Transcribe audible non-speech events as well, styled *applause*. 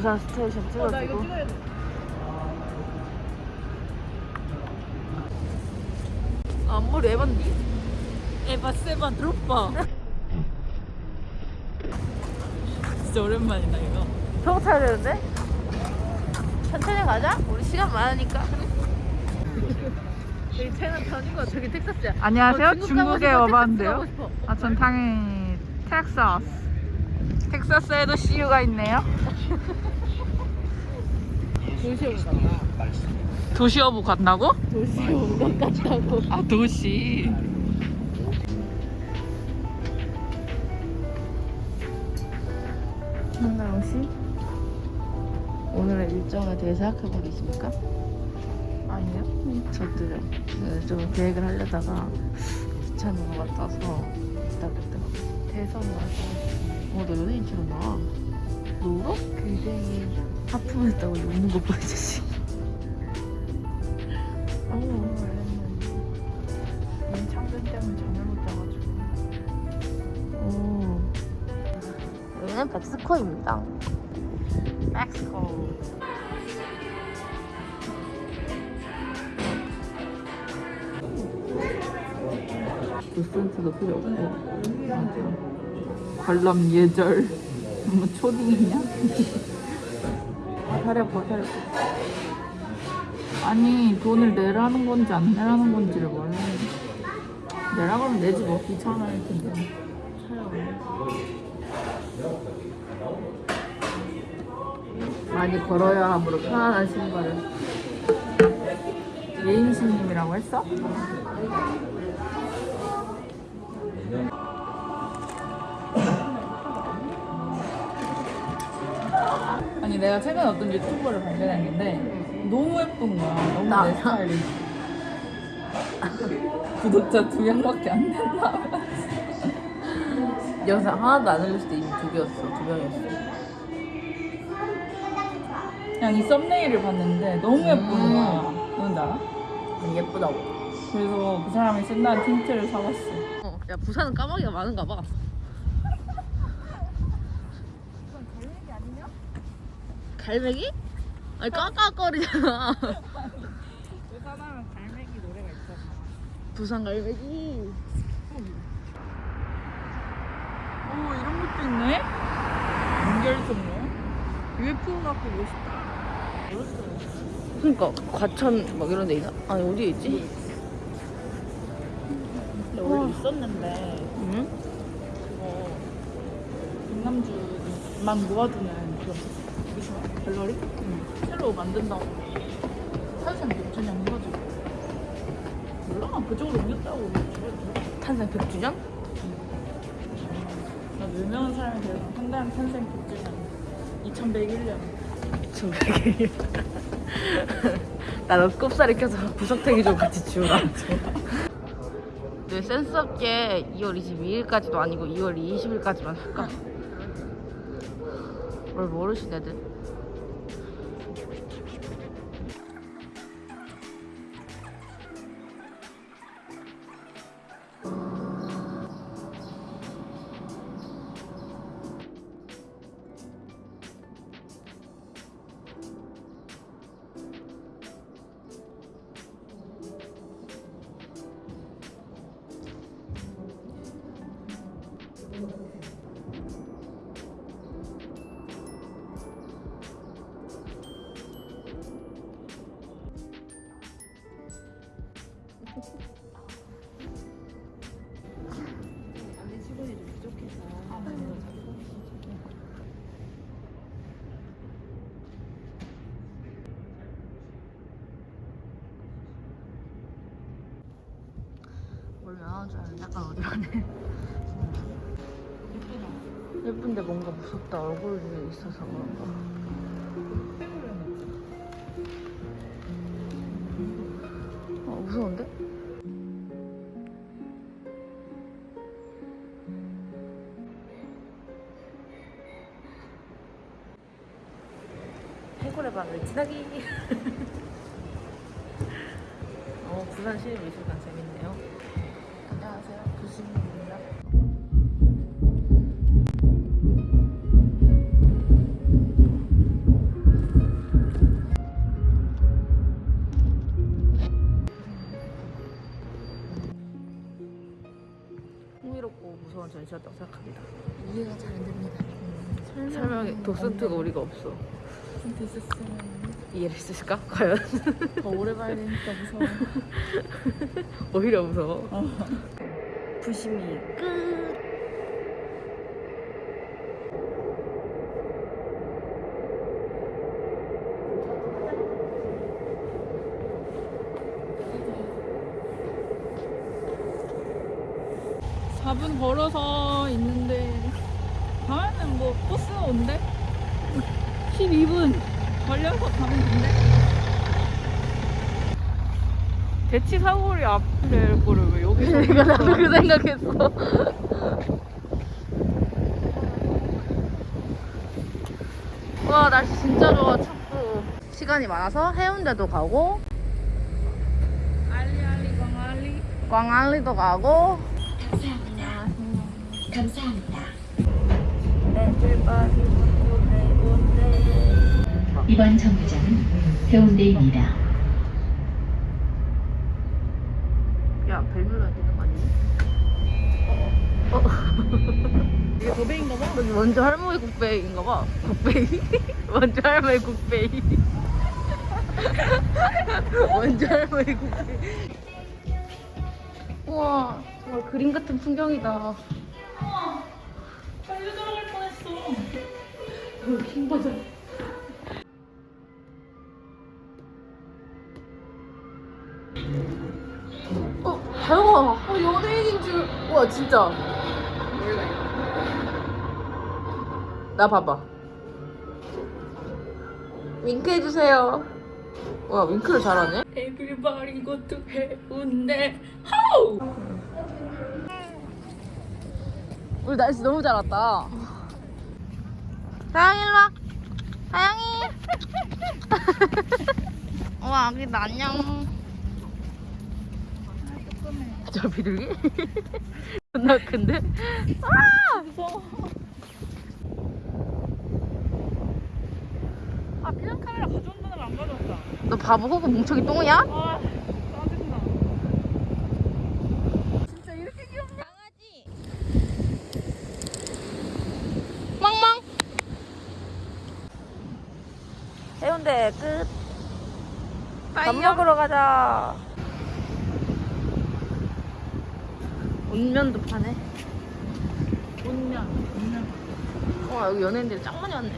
부산 스테이션 찍어주고. 아, 앞머리 에반디? 에바 세바 드롭바 진짜 오랜만이다 이거 저거 타야 되는데? 천천히 가자. 우리 시간 많으니까. *laughs* 여기 차이나타운이고 저기 텍사스야. 안녕하세요. 어, 중국 중국에 와봤는데요. 아, 전 당연히 텍사스. 텍사스에도 CU가 있네요. 도시오브 간다. 도시어부 간다고? 아, 도시. 한나영 씨? 오늘의 일정에 대해 생각해보고 계십니까? 아니요. 저도요. 네, 좀 계획을 하려다가 귀찮은 것 같아서 기다렸더라고요. 대선 와서. 어, 너 연예인처럼 나와. 너 울어? 굉장히 하품했다고 웃는 거 보여, 자식. 어, 임창근 때문에 잠을 못 자가지고. 어. 여기는 백스코입니다. 멕시코. 도슨트도 필요 없고. 관람 예절. 뭐 초딩이냐? *laughs* 아, 다리 아파. 아니 돈을 내라는 건지 안 내라는 건지를 몰라. 내라 그러면 내지 뭐 귀찮아 할 텐데. 많이 걸어야 함으로 편안한 신발을. 예인신님이라고 했어? 내가 최근에 어떤 유튜버를 발견했는데 너무 예쁜 거야 너무 나. 내 스타일이 구독자 두 명밖에 안 된다 영상 하나도 안 올렸을 때 이미 두 개였어, 두 명이었어. 그냥 이 썸네일을 봤는데 너무 예쁜 음. 거야 뭔지 알아? 음, 예쁘다고. 그래서 그 사람이 쓴다는 틴트를 사봤어 어, 야, 부산은 까마귀가 많은가 봐. 갈매기? 아니, 까까거리잖아. 부산하면 갈매기 노래가 있잖아 부산 갈매기. 오 이런 것도 있네? 연결선로 UFO 갖고 멋있다 그니까, 과천 막 이런 데 있나? 아니, 어디에 있지? 근데 원래 있었는데 응? 그거 강남주만 모아두는 그런 갤러리? 새로 만든다고 탄산 백주년 해가지고 몰라 그쪽으로 옮겼다고 탄산 100주년? 나 유명한 사람에 대해서 한다는 탄생 백주년 2101년 정백이. 나너 꼽살이 껴서 구석탱이 좀 같이 지우라. 네, 센스 없게 2월 22일까지도 아니고 2월 20일까지만 할까? 뭘 모르신 애들? 뭘 면허인 줄 알았는데 약간 어디가네. 예쁜데 뭔가 무섭다. 얼굴이 있어서 그런가 미술관을 지나기. *laughs* 어, 부산 시립미술관 재밌네요. 안녕하세요. 부신입니다. 흥미롭고 무서운 전시였다고 생각합니다. 이해가 잘 안 됩니다. 설명이 음, 독스트가 우리가 없어. 진짜 있었으면 이해를 했을까? 과연? 더 오래 봐야 되니까 무서워. *laughs* 오히려 무서워. 부심이 끝. 사분 걸어서 있는데 가면은 뭐 버스 온대? 12분 걸려서 가면 된대? 대치 사거리 앞에 거를 왜 여기서 *laughs* 내가 나도 그 생각했어. *laughs* 와 날씨 진짜 좋아 춥고. 시간이 많아서 해운대도 가고 알리 알리 광알리. 광안리도 가고 이번 정류장은 해운대입니다. 야 벨 눌러야 되는 거 아니야? 어? *laughs* 이게 도배인가 봐? 원주 할머니 국배인가 봐. 국배이 원주 *laughs* 할머니 국배이 원주 *laughs* 할머니 국배이 우와 정말 그림 같은 풍경이다. 빨리 들어갈 뻔했어. 킹 버전 어, 다영아, 어, 연예인인 줄. 와, 진짜. 나 봐봐. 윙크 해주세요. 와, 윙크를 잘하네. Everybody go to 해운대 하우 우리 날씨 너무 잘 왔다. 다영이 일로 와. 다영이. *laughs* 우와, 아기다 안녕. 저 비둘기? *laughs* 존나 큰데? 아! 무서워 아 비상 카메라 가져온다는 안 가져왔다 너 바보 호구 뭉청이 똥이야? 아 짜증나 진짜 이렇게 귀엽냐 멍멍. 해운대 끝. 밥 먹으러 가자. 온면도 파네. 온면 온면 와 여기 연예인들이 짱 많이 왔네.